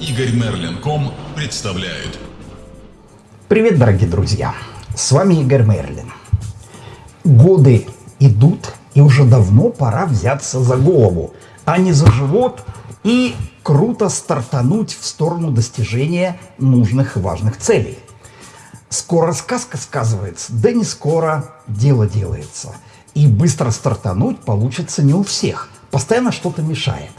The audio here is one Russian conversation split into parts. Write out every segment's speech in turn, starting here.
Игорь Мерлин.ком представляет. Привет, дорогие друзья! С вами Игорь Мерлин. Годы идут, и уже давно пора взяться за голову, а не за живот и круто стартануть в сторону достижения нужных и важных целей. Скоро сказка сказывается, да не скоро дело делается. И быстро стартануть получится не у всех. Постоянно что-то мешает.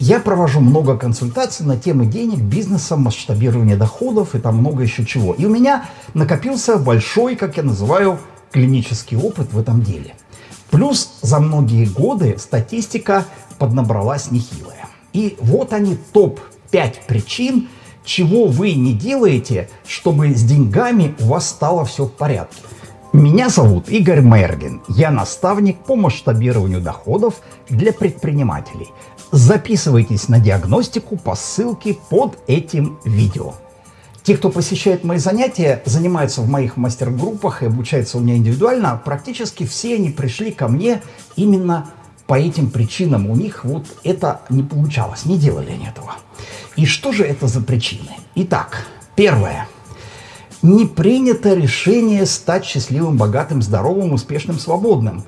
Я провожу много консультаций на темы денег, бизнеса, масштабирования доходов и там много еще чего. И у меня накопился большой, как я называю, клинический опыт в этом деле. Плюс за многие годы статистика поднабралась нехилая. И вот они топ-5 причин, чего вы не делаете, чтобы с деньгами у вас стало все в порядке. Меня зовут Игорь Мергин. Я наставник по масштабированию доходов для предпринимателей. Записывайтесь на диагностику по ссылке под этим видео. Те, кто посещает мои занятия, занимаются в моих мастер-группах и обучаются у меня индивидуально, практически все они пришли ко мне именно по этим причинам. У них вот это не получалось, не делали они этого. И что же это за причины? Итак, первое – не принято решение стать счастливым, богатым, здоровым, успешным, свободным.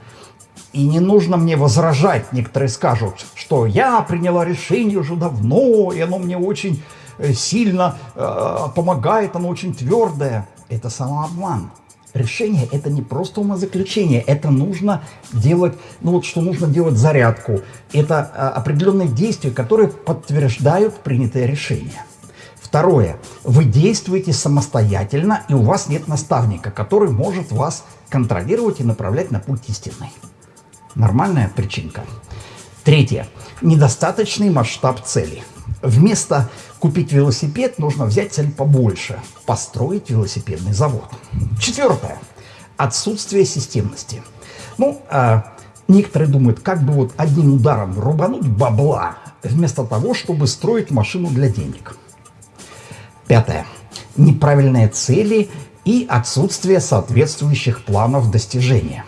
И не нужно мне возражать, некоторые скажут, что я приняла решение уже давно, и оно мне очень э, сильно э, помогает, оно очень твердое. Это самообман. Решение – это не просто умозаключение, это нужно делать, ну вот что нужно делать зарядку. Это э, определенные действия, которые подтверждают принятое решение. Второе. Вы действуете самостоятельно, и у вас нет наставника, который может вас контролировать и направлять на путь истинный. Нормальная причинка. Третье. Недостаточный масштаб цели. Вместо купить велосипед нужно взять цель побольше. Построить велосипедный завод. Четвертое. Отсутствие системности. Ну, э, некоторые думают, как бы вот одним ударом рубануть бабла, вместо того, чтобы строить машину для денег. Пятое. Неправильные цели и отсутствие соответствующих планов достижения.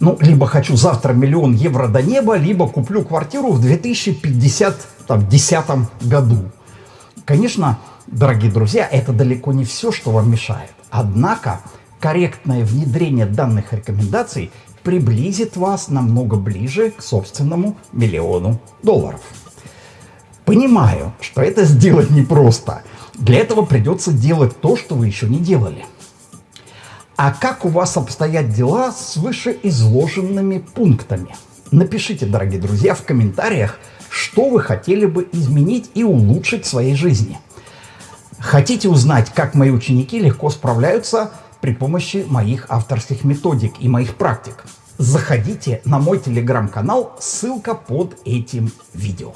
Ну, либо хочу завтра миллион евро до неба, либо куплю квартиру в 2050 году. Конечно, дорогие друзья, это далеко не все, что вам мешает. Однако, корректное внедрение данных рекомендаций приблизит вас намного ближе к собственному миллиону долларов. Понимаю, что это сделать непросто – для этого придется делать то, что вы еще не делали. А как у вас обстоят дела с вышеизложенными пунктами? Напишите, дорогие друзья, в комментариях, что вы хотели бы изменить и улучшить в своей жизни. Хотите узнать, как мои ученики легко справляются при помощи моих авторских методик и моих практик? Заходите на мой телеграм-канал, ссылка под этим видео.